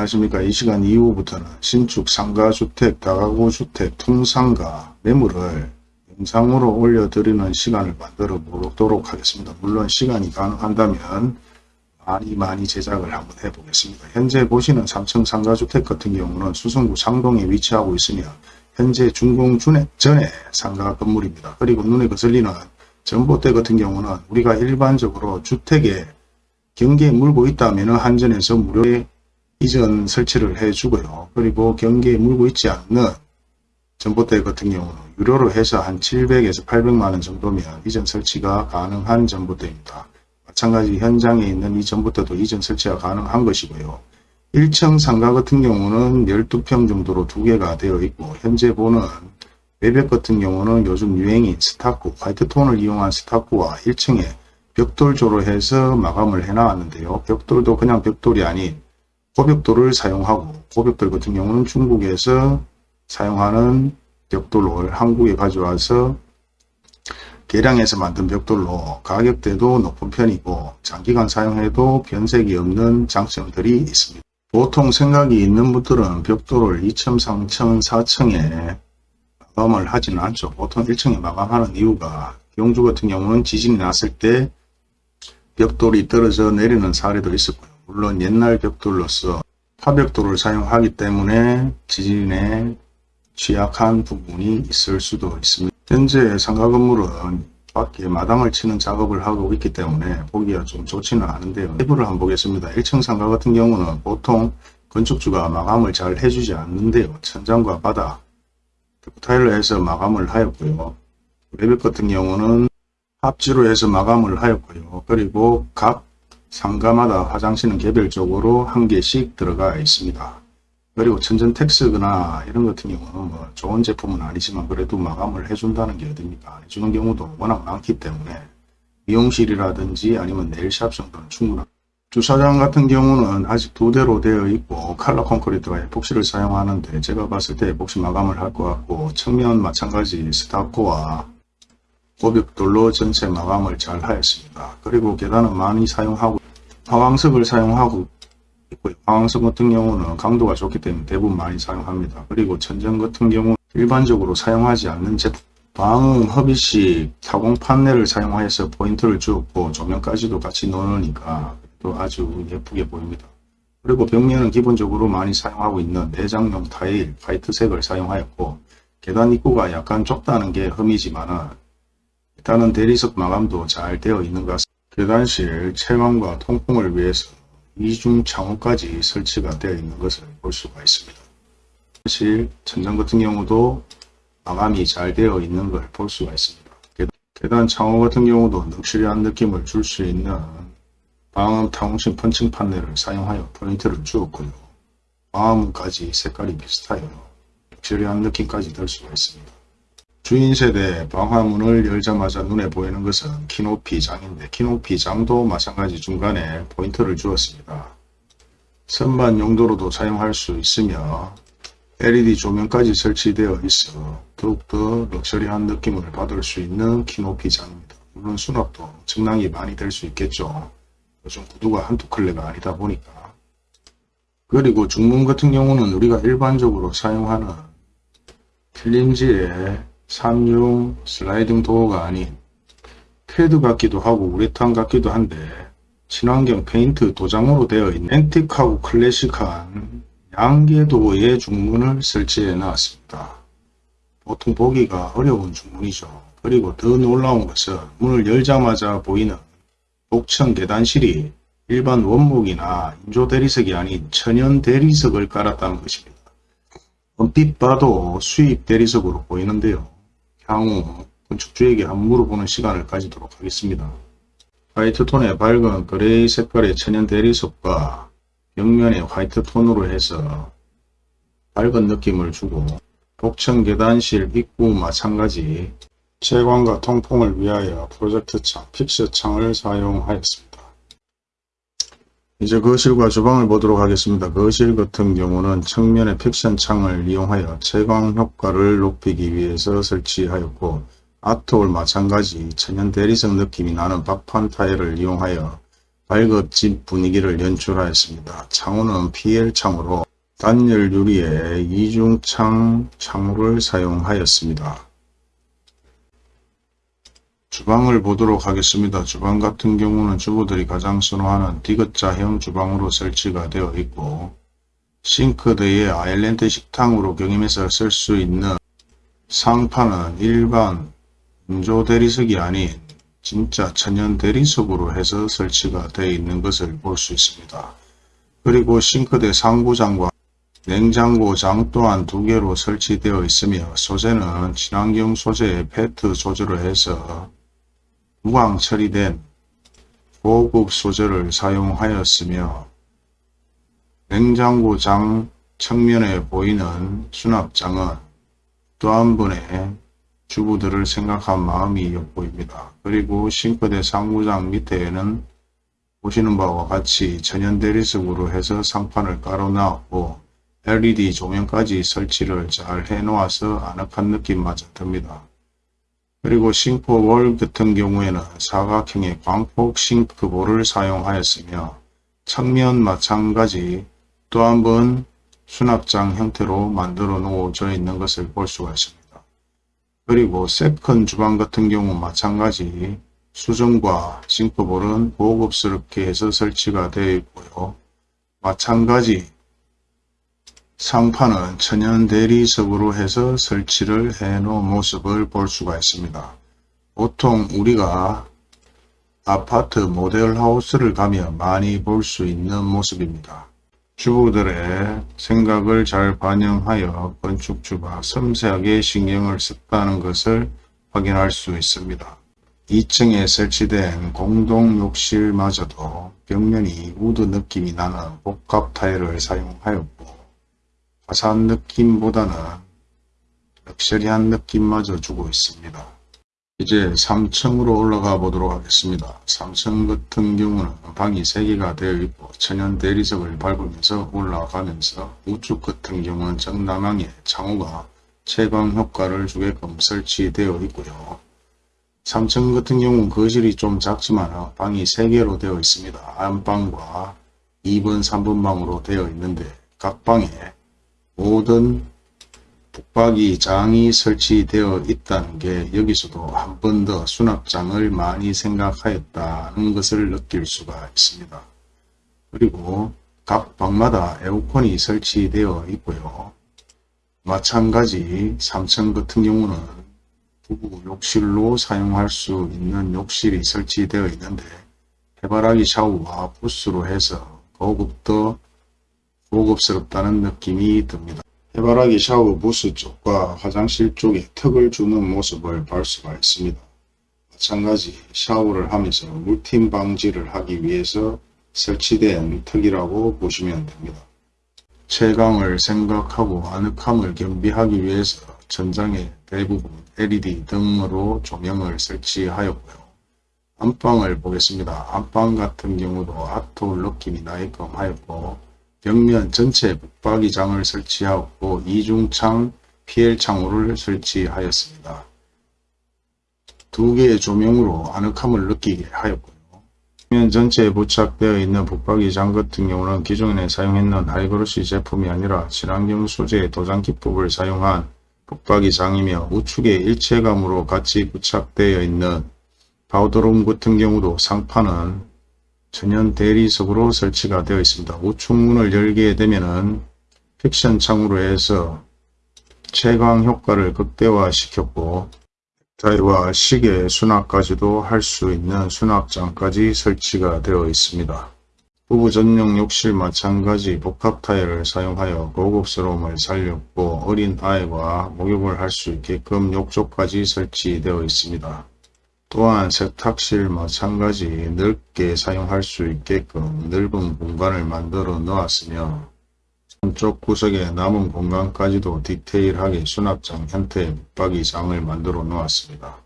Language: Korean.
안녕하십니까. 이 시간 이후부터는 신축 상가주택, 다가구주택, 통상가 매물을 영상으로 올려드리는 시간을 만들어 보도록 하겠습니다. 물론 시간이 가능한다면 많이 많이 제작을 한번 해보겠습니다. 현재 보시는 3층 상가주택 같은 경우는 수성구 상동에 위치하고 있으며 현재 준공 전에 상가 건물입니다. 그리고 눈에 거슬리는 전봇대 같은 경우는 우리가 일반적으로 주택에 경계에 물고 있다면 한전에서 무료에 이전 설치를 해주고요. 그리고 경계에 물고 있지 않는 전봇대 같은 경우는 유료로 해서 한 700에서 800만원 정도면 이전 설치가 가능한 전봇대입니다. 마찬가지 현장에 있는 이 전봇대도 이전 설치가 가능한 것이고요. 1층 상가 같은 경우는 12평 정도로 두 개가 되어 있고 현재 보는 외벽 같은 경우는 요즘 유행인 스타쿠, 화이트톤을 이용한 스타쿠와 1층에 벽돌조로 해서 마감을 해놨는데요. 벽돌도 그냥 벽돌이 아닌 고벽돌을 사용하고 고벽돌 같은 경우는 중국에서 사용하는 벽돌을 한국에 가져와서 계량해서 만든 벽돌로 가격대도 높은 편이고 장기간 사용해도 변색이 없는 장점들이 있습니다. 보통 생각이 있는 분들은 벽돌을 2층, 3층, 4층에 마감을 하지는 않죠. 보통 1층에 마감하는 이유가 경주 같은 경우는 지진이 났을 때 벽돌이 떨어져 내리는 사례도 있었고요. 물론 옛날 벽돌로서 파벽돌을 사용하기 때문에 지진에 취약한 부분이 있을 수도 있습니다. 현재 상가 건물은 밖에 마당을 치는 작업을 하고 있기 때문에 보기가 좀 좋지는 않은데요. 내부를 한번 보겠습니다. 1층 상가 같은 경우는 보통 건축주가 마감을 잘 해주지 않는데요. 천장과 바닥, 타일로 해서 마감을 하였고요. 외벽 같은 경우는 합지로 해서 마감을 하였고요. 그리고 각 상가마다 화장실은 개별적으로 한 개씩 들어가 있습니다. 그리고 천전택스거나 이런 같은 경우는 뭐 좋은 제품은 아니지만 그래도 마감을 해준다는 게 어딥니까? 안 해주는 경우도 워낙 많기 때문에 미용실이라든지 아니면 네일샵 정도는 충분합니다. 주차장 같은 경우는 아직 두 대로 되어 있고 칼라 콘크리트와 에폭시를 사용하는데 제가 봤을 때 에폭시 마감을 할 것 같고 측면 마찬가지 스타코와 고벽돌로 전체 마감을 잘 하였습니다. 그리고 계단은 많이 사용하고 화광석을 사용하고 있고요. 화광석 같은 경우는 강도가 좋기 때문에 대부분 많이 사용합니다. 그리고 천정 같은 경우 는 일반적으로 사용하지 않는 제품 방음, 허비식, 타공 판넬을 사용하여서 포인트를 주었고 조명까지도 같이 넣으니까 또 아주 예쁘게 보입니다. 그리고 벽면은 기본적으로 많이 사용하고 있는 내장용 타일 화이트색을 사용하였고 계단 입구가 약간 좁다는 게 흠이지만 일단은 대리석 마감도 잘 되어 있는 것 같습니다. 계단실 채광과 통풍을 위해서 이중 창호까지 설치가 되어 있는 것을 볼 수가 있습니다. 실 천장 같은 경우도 마감이 잘 되어 있는 걸 볼 수가 있습니다. 계단 창호 같은 경우도 럭셔리한 느낌을 줄 수 있는 방음 타공식 펀칭 판넬을 사용하여 포인트를 주었고요. 방음까지 색깔이 비슷하여 럭셔리한 느낌까지 들 수가 있습니다. 주인 세대 방화문을 열자마자 눈에 보이는 것은 키높이 장인데 키높이 장도 마찬가지 중간에 포인트를 주었습니다. 선반 용도로도 사용할 수 있으며 LED 조명까지 설치되어 있어 더욱더 럭셔리한 느낌을 받을 수 있는 키높이 장입니다. 물론 수납도 엄청나게 많이 될 수 있겠죠. 요즘 구두가 한두 켤레가 아니다 보니까 그리고 중문 같은 경우는 우리가 일반적으로 사용하는 필름지에 3연동 슬라이딩 도어가 아닌 패드 같기도 하고 우레탄 같기도 한데 친환경 페인트 도장으로 되어 있는 antique하고 클래식한 양개도어의 중문을 설치해 놨습니다. 보통 보기가 어려운 중문이죠. 그리고 더 놀라운 것은 문을 열자마자 보이는 복층 계단실이 일반 원목이나 인조 대리석이 아닌 천연 대리석을 깔았다는 것입니다. 얼핏 봐도 수입 대리석으로 보이는데요. 향후 건축주에게 한번 물어보는 시간을 가지도록 하겠습니다. 화이트톤의 밝은 그레이 색깔의 천연 대리석과 벽면에 화이트톤으로 해서 밝은 느낌을 주고 복층 계단실 입구 마찬가지 채광과 통풍을 위하여 프로젝트 창, fix 창을 사용하였습니다. 이제 거실과 주방을 보도록 하겠습니다. 거실 같은 경우는 측면에 fix 창을 이용하여 채광 효과를 높이기 위해서 설치하였고 art wall 마찬가지 천연 대리석 느낌이 나는 박판 타일을 이용하여 고급진 분위기를 연출하였습니다. 창호는 PL창으로 단열 유리에 이중창 창호를 사용하였습니다. 주방을 보도록 하겠습니다. 주방 같은 경우는 주부들이 가장 선호하는 디귿자형 주방으로 설치가 되어 있고 싱크대에 아일랜드 식탁으로 경임해서 쓸 수 있는 상판은 일반 운조 대리석이 아닌 진짜 천연 대리석으로 해서 설치가 되어 있는 것을 볼 수 있습니다. 그리고 싱크대 상부장과 냉장고장 또한 두 개로 설치되어 있으며 소재는 친환경 소재의 페트 소재로 해서 무광 처리된 고급 소재를 사용하였으며 냉장고 장 측면에 보이는 수납장은 또 한 분의 주부들을 생각한 마음이 엿보입니다. 그리고 싱크대 상부장 밑에는 보시는 바와 같이 천연 대리석으로 해서 상판을 깔아놨고 LED 조명까지 설치를 잘 해놓아서 아늑한 느낌마저 듭니다. 그리고 싱크볼 같은 경우에는 사각형의 광폭 싱크볼을 사용하였으며 측면 마찬가지 또 한 번 수납장 형태로 만들어 놓아져 있는 것을 볼 수가 있습니다. 그리고 second 주방 같은 경우 마찬가지 수전과 싱크볼은 고급스럽게 해서 설치가 되어 있고요. 마찬가지 상판은 천연 대리석으로 해서 설치를 해 놓은 모습을 볼 수가 있습니다. 보통 우리가 아파트 모델하우스를 가면 많이 볼 수 있는 모습입니다. 주부들의 생각을 잘 반영하여 건축주가 섬세하게 신경을 썼다는 것을 확인할 수 있습니다. 2층에 설치된 공동 욕실마저도 벽면이 우드 느낌이 나는 복합 타일을 사용하였고 화사한 느낌보다는 럭셔리한 느낌마저 주고 있습니다. 이제 3층으로 올라가 보도록 하겠습니다. 3층 같은 경우는 방이 3개가 되어 있고 천연 대리석을 밟으면서 올라가면서 우측 같은 경우는 정남향의 창호가 채광 효과를 주게끔 설치되어 있고요. 3층 같은 경우는 거실이 좀 작지만 방이 3개로 되어 있습니다. 안방과 2번, 3번 방으로 되어 있는데 각 방에 모든 북박이 장이 설치되어 있다는 게 여기서도 한 번 더 수납장을 많이 생각하였다는 것을 느낄 수가 있습니다. 그리고 각 방마다 에어컨이 설치되어 있고요. 마찬가지 3층 같은 경우는 부부 욕실로 사용할 수 있는 욕실이 설치되어 있는데 해바라기 샤워와 부스로 해서 더욱더 고급스럽다는 느낌이 듭니다. 해바라기 샤워 부스 쪽과 화장실 쪽에 턱을 주는 모습을 볼 수가 있습니다. 마찬가지 샤워를 하면서 물팀 방지를 하기 위해서 설치된 턱이라고 보시면 됩니다. 채광을 생각하고 아늑함을 겸비하기 위해서 천장에 대부분 LED 등으로 조명을 설치하였고요. 안방을 보겠습니다. 안방 같은 경우도 art wall 느낌이 나게끔 하였고 벽면 전체 붙박이장을 설치하고 이중창 PL창호를 설치하였습니다. 두 개의 조명으로 아늑함을 느끼게 하였고요. 벽면 전체에 부착되어 있는 붙박이장 같은 경우는 기존에 사용했는 high glossy 제품이 아니라 친환경 소재의 도장 기법을 사용한 붙박이장이며 우측에 일체감으로 같이 부착되어 있는 파우더룸 같은 경우도 상판은 천연 대리석으로 설치가 되어 있습니다. 우측문을 열게 되면은 fix 창으로 해서 채광 효과를 극대화 시켰고 넥타이와 시계 수납까지도 할 수 있는 수납장까지 설치가 되어 있습니다. 부부 전용 욕실 마찬가지 복합 타일을 사용하여 고급스러움을 살렸고 어린 아이와 목욕을 할 수 있게끔 욕조까지 설치되어 있습니다. 또한 세탁실 마찬가지 넓게 사용할 수 있게끔 넓은 공간을 만들어 놓았으며 한쪽 구석에 남은 공간까지도 디테일하게 수납장 형태의 붙박이장을 만들어 놓았습니다.